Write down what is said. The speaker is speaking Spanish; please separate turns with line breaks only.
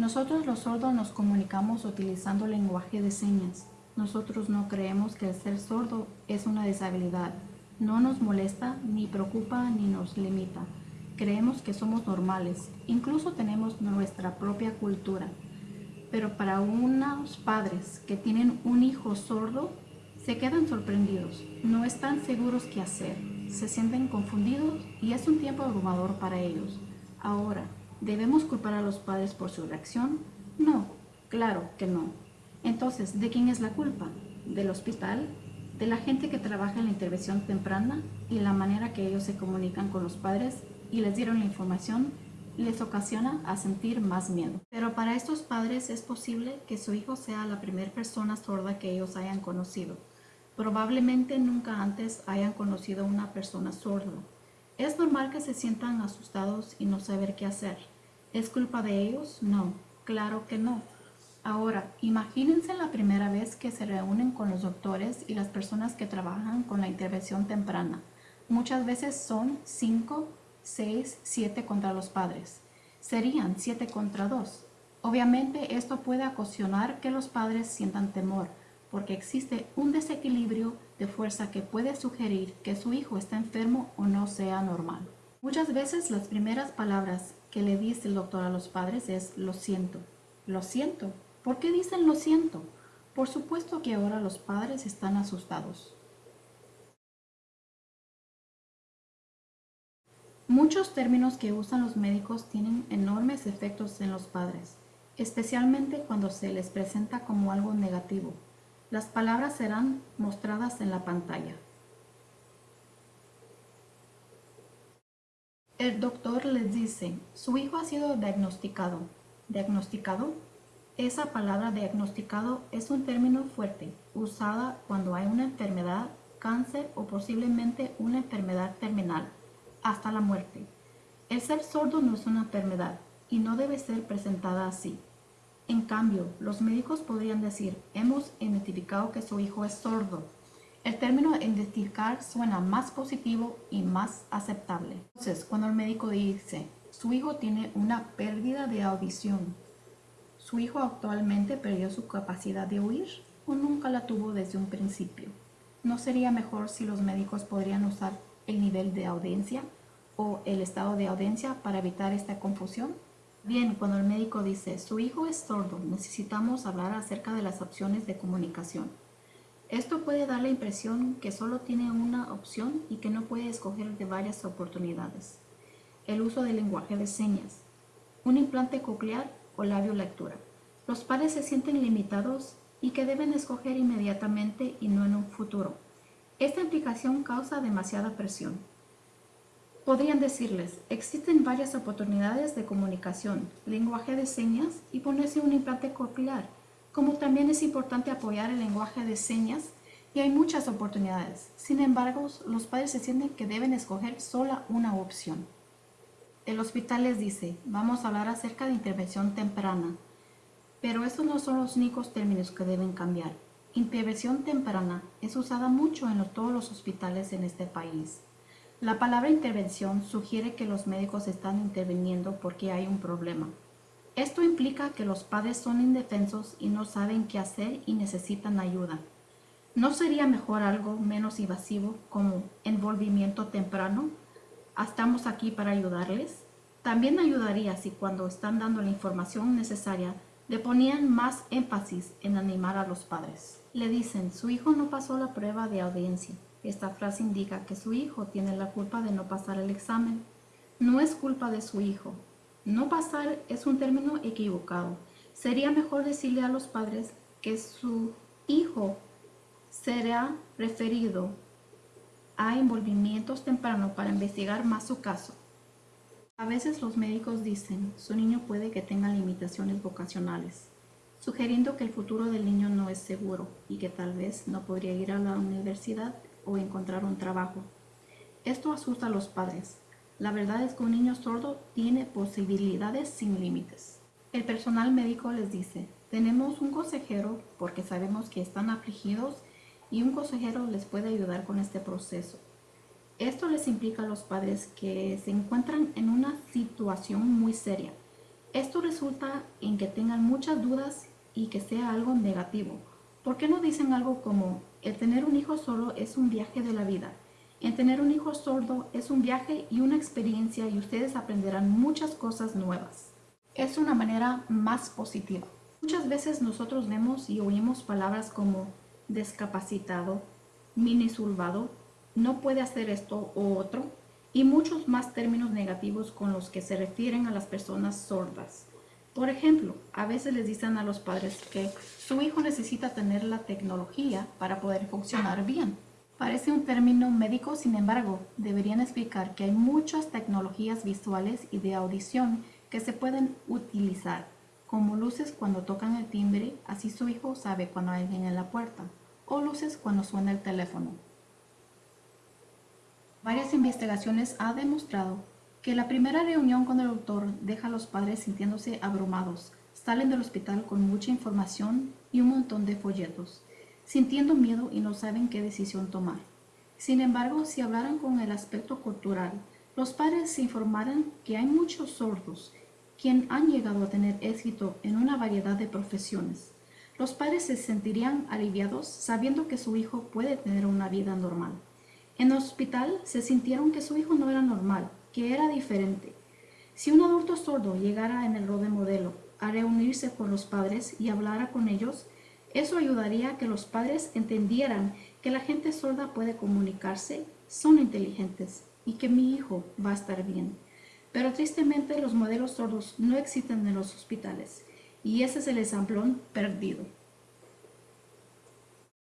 Nosotros los sordos nos comunicamos utilizando lenguaje de señas. Nosotros no creemos que el ser sordo es una deshabilidad. No nos molesta, ni preocupa, ni nos limita. Creemos que somos normales. Incluso tenemos nuestra propia cultura. Pero para unos padres que tienen un hijo sordo, se quedan sorprendidos. No están seguros qué hacer. Se sienten confundidos y es un tiempo abrumador para ellos. Ahora, ¿Debemos culpar a los padres por su reacción? No, claro que no. Entonces, ¿de quién es la culpa? ¿Del hospital? ¿De la gente que trabaja en la intervención temprana y la manera que ellos se comunican con los padres y les dieron la información les ocasiona a sentir más miedo? Pero para estos padres es posible que su hijo sea la primera persona sorda que ellos hayan conocido. Probablemente nunca antes hayan conocido una persona sorda. Es normal que se sientan asustados y no saber qué hacer. ¿Es culpa de ellos? No, claro que no. Ahora, imagínense la primera vez que se reúnen con los doctores y las personas que trabajan con la intervención temprana. Muchas veces son 5, 6, 7 contra los padres. Serían 7 contra 2. Obviamente esto puede ocasionar que los padres sientan temor, porque existe un desequilibrio de fuerza que puede sugerir que su hijo está enfermo o no sea normal. Muchas veces las primeras palabras que le dice el doctor a los padres es lo siento, lo siento. ¿Por qué dicen lo siento? Por supuesto que ahora los padres están asustados. Muchos términos que usan los médicos tienen enormes efectos en los padres, especialmente cuando se les presenta como algo negativo. Las palabras serán mostradas en la pantalla. El doctor les dice, su hijo ha sido diagnosticado. ¿Diagnosticado? Esa palabra diagnosticado es un término fuerte, usada cuando hay una enfermedad, cáncer o posiblemente una enfermedad terminal, hasta la muerte. El ser sordo no es una enfermedad y no debe ser presentada así. En cambio, los médicos podrían decir, hemos identificado que su hijo es sordo, el término identificar suena más positivo y más aceptable. Entonces, cuando el médico dice, su hijo tiene una pérdida de audición, ¿su hijo actualmente perdió su capacidad de oír o nunca la tuvo desde un principio? ¿No sería mejor si los médicos podrían usar el nivel de audiencia o el estado de audiencia para evitar esta confusión? Bien, cuando el médico dice, su hijo es sordo, necesitamos hablar acerca de las opciones de comunicación. Esto puede dar la impresión que solo tiene una opción y que no puede escoger de varias oportunidades. El uso del lenguaje de señas, un implante coclear o labio lectura. Los padres se sienten limitados y que deben escoger inmediatamente y no en un futuro. Esta implicación causa demasiada presión. Podrían decirles, existen varias oportunidades de comunicación, lenguaje de señas y ponerse un implante coclear como también es importante apoyar el lenguaje de señas y hay muchas oportunidades. Sin embargo, los padres se sienten que deben escoger sola una opción. El hospital les dice, vamos a hablar acerca de intervención temprana, pero estos no son los únicos términos que deben cambiar. Intervención temprana es usada mucho en todos los hospitales en este país. La palabra intervención sugiere que los médicos están interviniendo porque hay un problema. Esto implica que los padres son indefensos y no saben qué hacer y necesitan ayuda. ¿No sería mejor algo menos invasivo como envolvimiento temprano? ¿Estamos aquí para ayudarles? También ayudaría si cuando están dando la información necesaria le ponían más énfasis en animar a los padres. Le dicen, su hijo no pasó la prueba de audiencia. Esta frase indica que su hijo tiene la culpa de no pasar el examen. No es culpa de su hijo, no pasar es un término equivocado. Sería mejor decirle a los padres que su hijo será referido a envolvimientos tempranos para investigar más su caso. A veces los médicos dicen, su niño puede que tenga limitaciones vocacionales, sugiriendo que el futuro del niño no es seguro y que tal vez no podría ir a la universidad o encontrar un trabajo. Esto asusta a los padres, la verdad es que un niño sordo tiene posibilidades sin límites. El personal médico les dice, tenemos un consejero porque sabemos que están afligidos y un consejero les puede ayudar con este proceso. Esto les implica a los padres que se encuentran en una situación muy seria Esto resulta en que tengan muchas dudas y que sea algo negativo. ¿Por qué no dicen algo como, el tener un hijo solo es un viaje de la vida? En tener un hijo sordo es un viaje y una experiencia y ustedes aprenderán muchas cosas nuevas. Es una manera más positiva. Muchas veces nosotros vemos y oímos palabras como discapacitado, minisurvado, no puede hacer esto o otro, y muchos más términos negativos con los que se refieren a las personas sordas. Por ejemplo, a veces les dicen a los padres que su hijo necesita tener la tecnología para poder funcionar bien. Parece un término médico, sin embargo, deberían explicar que hay muchas tecnologías visuales y de audición que se pueden utilizar, como luces cuando tocan el timbre, así su hijo sabe cuando hay alguien en la puerta, o luces cuando suena el teléfono. Varias investigaciones han demostrado que la primera reunión con el doctor deja a los padres sintiéndose abrumados, salen del hospital con mucha información y un montón de folletos sintiendo miedo y no saben qué decisión tomar. Sin embargo, si hablaran con el aspecto cultural, los padres se informaran que hay muchos sordos quien han llegado a tener éxito en una variedad de profesiones. Los padres se sentirían aliviados sabiendo que su hijo puede tener una vida normal. En el hospital se sintieron que su hijo no era normal, que era diferente. Si un adulto sordo llegara en el rol de modelo a reunirse con los padres y hablara con ellos, eso ayudaría a que los padres entendieran que la gente sorda puede comunicarse, son inteligentes y que mi hijo va a estar bien. Pero tristemente los modelos sordos no existen en los hospitales y ese es el examplón perdido.